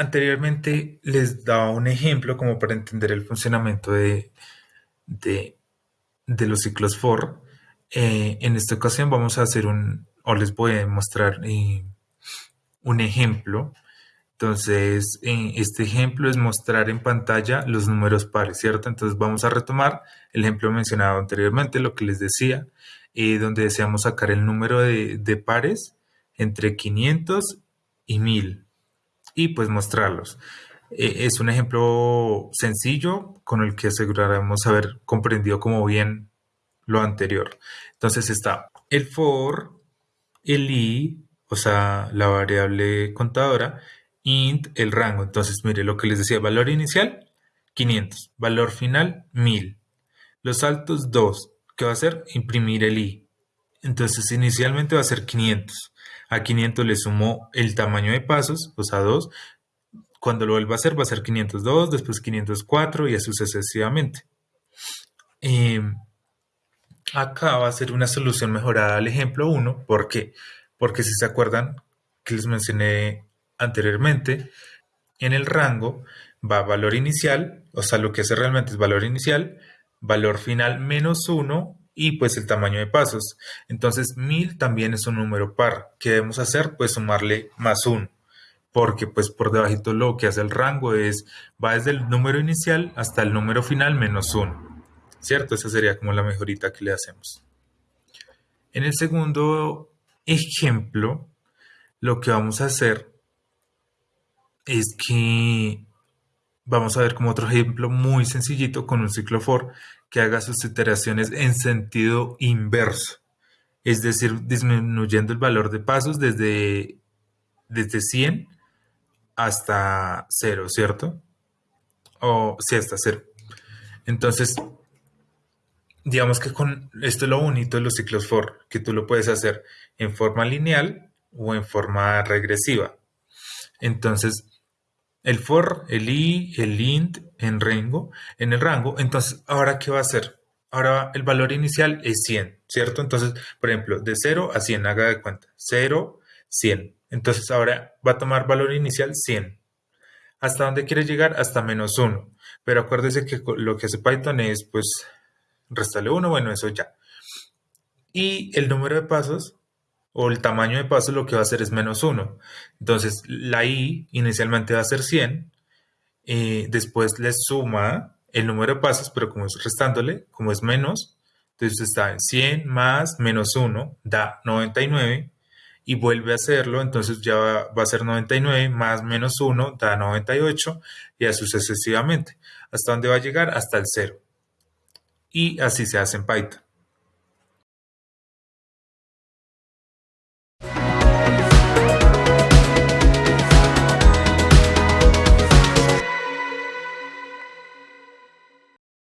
anteriormente les daba un ejemplo como para entender el funcionamiento de, de, los ciclos for. Eh, en esta ocasión vamos a hacer un, o les voy a mostrar eh, un ejemplo. Entonces, eh, este ejemplo es mostrar en pantalla los números pares, ¿cierto? Entonces vamos a retomar el ejemplo mencionado anteriormente, lo que les decía, donde deseamos sacar el número de, de pares entre 500 y 1000 y pues mostrarlos. E, es un ejemplo sencillo con el que aseguraremos haber comprendido como bien lo anterior. Entonces está el for, el i, o sea, la variable contadora, int, el rango. Entonces, mire lo que les decía, valor inicial, 500, valor final, 1000. Los saltos, 2. ¿Qué va a hacer? Imprimir el i. Entonces, inicialmente va a ser 500. A 500 le sumo el tamaño de pasos, o sea, 2. Cuando lo vuelva a hacer va a ser 502, después 504 y así sucesivamente. Em, acá va a ser una solución mejorada al ejemplo 1. ¿Por qué? Porque si se acuerdan que les mencioné anteriormente, en el rango va valor inicial, o sea, lo que hace realmente es valor inicial, valor final menos 1 y pues el tamaño de pasos. Entonces 1000 también es un número par. ¿Qué debemos hacer? Pues sumarle más 1. Porque pues por debajito lo que hace el rango es, va desde el número inicial hasta el número final menos 1. ¿Cierto? Esa sería como la mejorita que le hacemos. En el segundo ejemplo, lo que vamos a hacer es que vamos a ver como otro ejemplo muy sencillito con un ciclo for que haga sus iteraciones en sentido inverso, es decir, disminuyendo el valor de pasos desde, desde 100 hasta 0, ¿cierto? O sí, hasta 0. Entonces, digamos que con esto es lo bonito de los ciclos for, que tú lo puedes hacer en forma lineal o en forma regresiva. Entonces, el for, el i, el int en rango, en el rango. Entonces, ¿ahora qué va a hacer? Ahora el valor inicial es 100, ¿cierto? Entonces, por ejemplo, de 0 a 100, haga de cuenta. 0, 100. Entonces, ahora va a tomar valor inicial 100. ¿Hasta dónde quiere llegar? Hasta menos 1. Pero acuérdese que lo que hace Python es, pues, restarle 1, bueno, eso ya. Y el número de pasos o el tamaño de paso lo que va a hacer es menos 1. Entonces la i inicialmente va a ser 100, y después le suma el número de pasos, pero como es restándole, como es menos, entonces está en 100 más menos 1 da 99 y vuelve a hacerlo, entonces ya va, va a ser 99 más menos 1 da 98 y así sucesivamente. ¿Hasta dónde va a llegar? Hasta el 0. Y así se hace en Python.